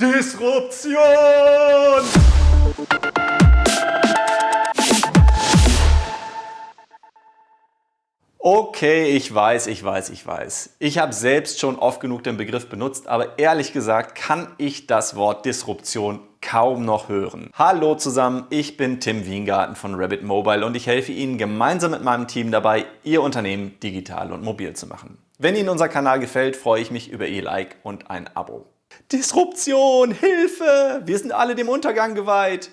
Disruption! Okay, ich weiß, ich weiß, ich weiß. Ich habe selbst schon oft genug den Begriff benutzt, aber ehrlich gesagt kann ich das Wort Disruption kaum noch hören. Hallo zusammen, ich bin Tim Wiengarten von Rabbit Mobile und ich helfe Ihnen gemeinsam mit meinem Team dabei, Ihr Unternehmen digital und mobil zu machen. Wenn Ihnen unser Kanal gefällt, freue ich mich über Ihr Like und ein Abo. Disruption, Hilfe, wir sind alle dem Untergang geweiht.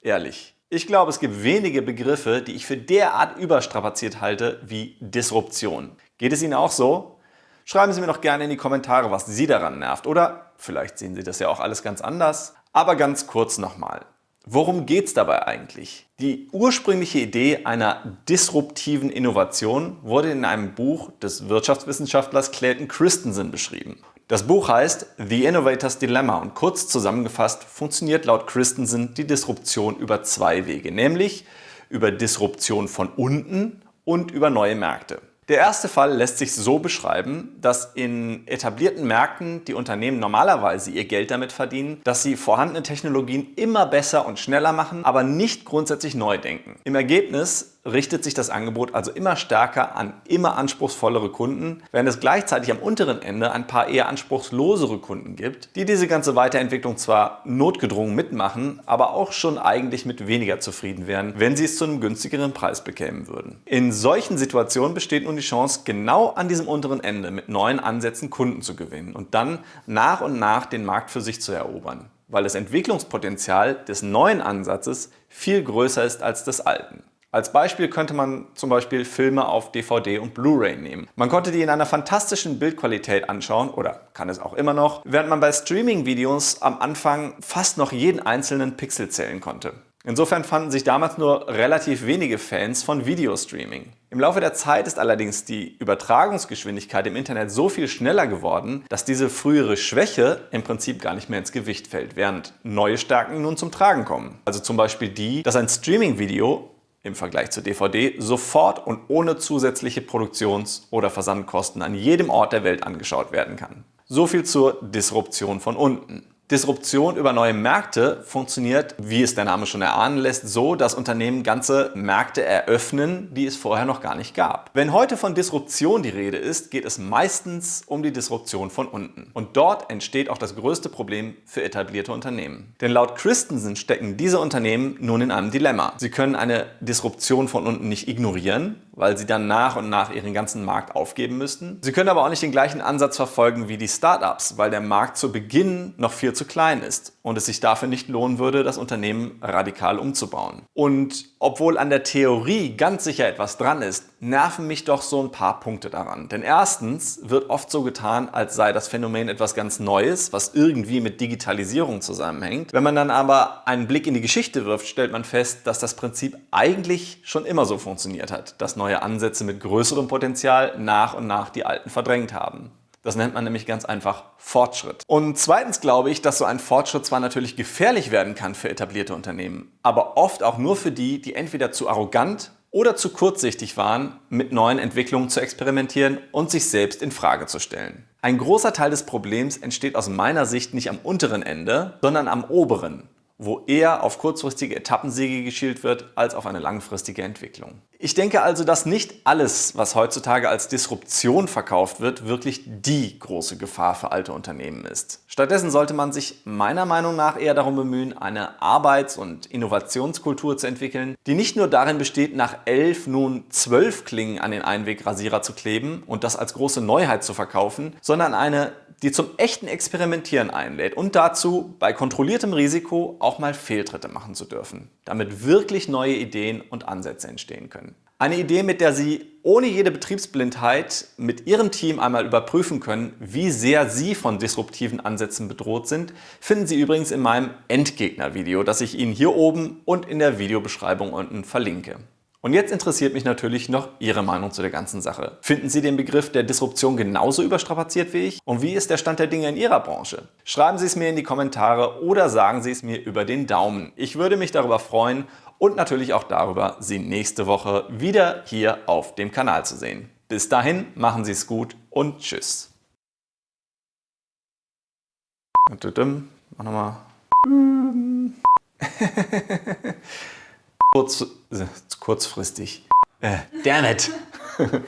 Ehrlich, ich glaube, es gibt wenige Begriffe, die ich für derart überstrapaziert halte wie Disruption. Geht es Ihnen auch so? Schreiben Sie mir doch gerne in die Kommentare, was Sie daran nervt. Oder vielleicht sehen Sie das ja auch alles ganz anders. Aber ganz kurz nochmal. Worum geht es dabei eigentlich? Die ursprüngliche Idee einer disruptiven Innovation wurde in einem Buch des Wirtschaftswissenschaftlers Clayton Christensen beschrieben. Das Buch heißt The Innovator's Dilemma und kurz zusammengefasst funktioniert laut Christensen die Disruption über zwei Wege, nämlich über Disruption von unten und über neue Märkte. Der erste Fall lässt sich so beschreiben, dass in etablierten Märkten die Unternehmen normalerweise ihr Geld damit verdienen, dass sie vorhandene Technologien immer besser und schneller machen, aber nicht grundsätzlich neu denken. Im Ergebnis richtet sich das Angebot also immer stärker an immer anspruchsvollere Kunden, während es gleichzeitig am unteren Ende ein paar eher anspruchslosere Kunden gibt, die diese ganze Weiterentwicklung zwar notgedrungen mitmachen, aber auch schon eigentlich mit weniger zufrieden wären, wenn sie es zu einem günstigeren Preis bekämen würden. In solchen Situationen besteht nun die Chance, genau an diesem unteren Ende mit neuen Ansätzen Kunden zu gewinnen und dann nach und nach den Markt für sich zu erobern, weil das Entwicklungspotenzial des neuen Ansatzes viel größer ist als des alten. Als Beispiel könnte man zum Beispiel Filme auf DVD und Blu-ray nehmen. Man konnte die in einer fantastischen Bildqualität anschauen oder kann es auch immer noch, während man bei Streaming-Videos am Anfang fast noch jeden einzelnen Pixel zählen konnte. Insofern fanden sich damals nur relativ wenige Fans von Videostreaming. Im Laufe der Zeit ist allerdings die Übertragungsgeschwindigkeit im Internet so viel schneller geworden, dass diese frühere Schwäche im Prinzip gar nicht mehr ins Gewicht fällt, während neue Stärken nun zum Tragen kommen. Also zum Beispiel die, dass ein Streaming-Video im Vergleich zur DVD sofort und ohne zusätzliche Produktions- oder Versandkosten an jedem Ort der Welt angeschaut werden kann. So viel zur Disruption von unten. Disruption über neue Märkte funktioniert, wie es der Name schon erahnen lässt, so, dass Unternehmen ganze Märkte eröffnen, die es vorher noch gar nicht gab. Wenn heute von Disruption die Rede ist, geht es meistens um die Disruption von unten. Und dort entsteht auch das größte Problem für etablierte Unternehmen. Denn laut Christensen stecken diese Unternehmen nun in einem Dilemma. Sie können eine Disruption von unten nicht ignorieren, weil sie dann nach und nach ihren ganzen Markt aufgeben müssten. Sie können aber auch nicht den gleichen Ansatz verfolgen wie die Startups, weil der Markt zu Beginn noch viel zu klein ist und es sich dafür nicht lohnen würde, das Unternehmen radikal umzubauen. Und obwohl an der Theorie ganz sicher etwas dran ist, nerven mich doch so ein paar Punkte daran. Denn erstens wird oft so getan, als sei das Phänomen etwas ganz Neues, was irgendwie mit Digitalisierung zusammenhängt. Wenn man dann aber einen Blick in die Geschichte wirft, stellt man fest, dass das Prinzip eigentlich schon immer so funktioniert hat, dass neue Ansätze mit größerem Potenzial nach und nach die alten verdrängt haben. Das nennt man nämlich ganz einfach Fortschritt. Und zweitens glaube ich, dass so ein Fortschritt zwar natürlich gefährlich werden kann für etablierte Unternehmen, aber oft auch nur für die, die entweder zu arrogant oder zu kurzsichtig waren, mit neuen Entwicklungen zu experimentieren und sich selbst in Frage zu stellen. Ein großer Teil des Problems entsteht aus meiner Sicht nicht am unteren Ende, sondern am oberen, wo eher auf kurzfristige Etappensiege geschielt wird, als auf eine langfristige Entwicklung. Ich denke also, dass nicht alles, was heutzutage als Disruption verkauft wird, wirklich die große Gefahr für alte Unternehmen ist. Stattdessen sollte man sich meiner Meinung nach eher darum bemühen, eine Arbeits- und Innovationskultur zu entwickeln, die nicht nur darin besteht, nach elf nun zwölf Klingen an den Einwegrasierer zu kleben und das als große Neuheit zu verkaufen, sondern eine die zum echten Experimentieren einlädt und dazu, bei kontrolliertem Risiko auch mal Fehltritte machen zu dürfen, damit wirklich neue Ideen und Ansätze entstehen können. Eine Idee, mit der Sie ohne jede Betriebsblindheit mit Ihrem Team einmal überprüfen können, wie sehr Sie von disruptiven Ansätzen bedroht sind, finden Sie übrigens in meinem Endgegner-Video, das ich Ihnen hier oben und in der Videobeschreibung unten verlinke. Und jetzt interessiert mich natürlich noch Ihre Meinung zu der ganzen Sache. Finden Sie den Begriff der Disruption genauso überstrapaziert wie ich? Und wie ist der Stand der Dinge in Ihrer Branche? Schreiben Sie es mir in die Kommentare oder sagen Sie es mir über den Daumen. Ich würde mich darüber freuen und natürlich auch darüber, Sie nächste Woche wieder hier auf dem Kanal zu sehen. Bis dahin, machen Sie es gut und tschüss. Mach nochmal. Kurz, äh, kurzfristig. Äh, damn it.